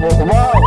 Wow!